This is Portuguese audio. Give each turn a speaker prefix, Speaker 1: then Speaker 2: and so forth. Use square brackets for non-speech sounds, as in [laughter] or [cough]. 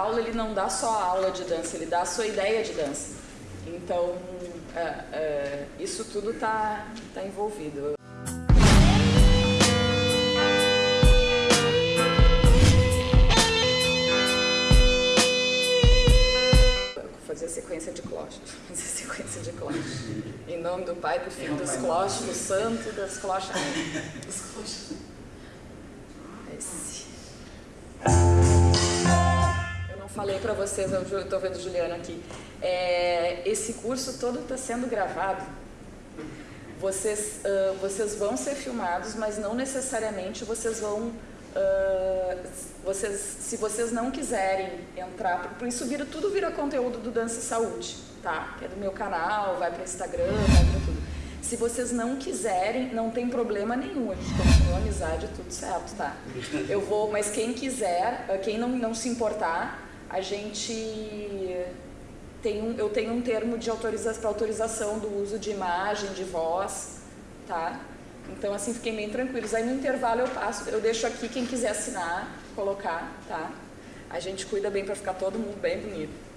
Speaker 1: A aula ele não dá só a aula de dança, ele dá a sua ideia de dança. Então, é, é, isso tudo está tá envolvido. fazer sequência de cloches, fazer sequência de cloches. Em nome do Pai, do Filho, dos cloches, do Santo, das clochas. Dos cloches. [laughs] falei para vocês, eu estou vendo Juliana aqui. É, esse curso todo está sendo gravado. Vocês, uh, vocês vão ser filmados, mas não necessariamente vocês vão Uh, vocês, se vocês não quiserem entrar, por isso vira, tudo vira conteúdo do Dança e Saúde, tá? Que é do meu canal, vai para Instagram, vai para tudo. Se vocês não quiserem, não tem problema nenhum, a gente continua amizade, tudo certo, tá? Eu vou, mas quem quiser, quem não, não se importar, a gente tem um, eu tenho um termo de autoriza, para autorização do uso de imagem, de voz, tá? Então, assim, fiquem bem tranquilos. Aí no intervalo eu passo, eu deixo aqui quem quiser assinar, colocar, tá? A gente cuida bem para ficar todo mundo bem bonito.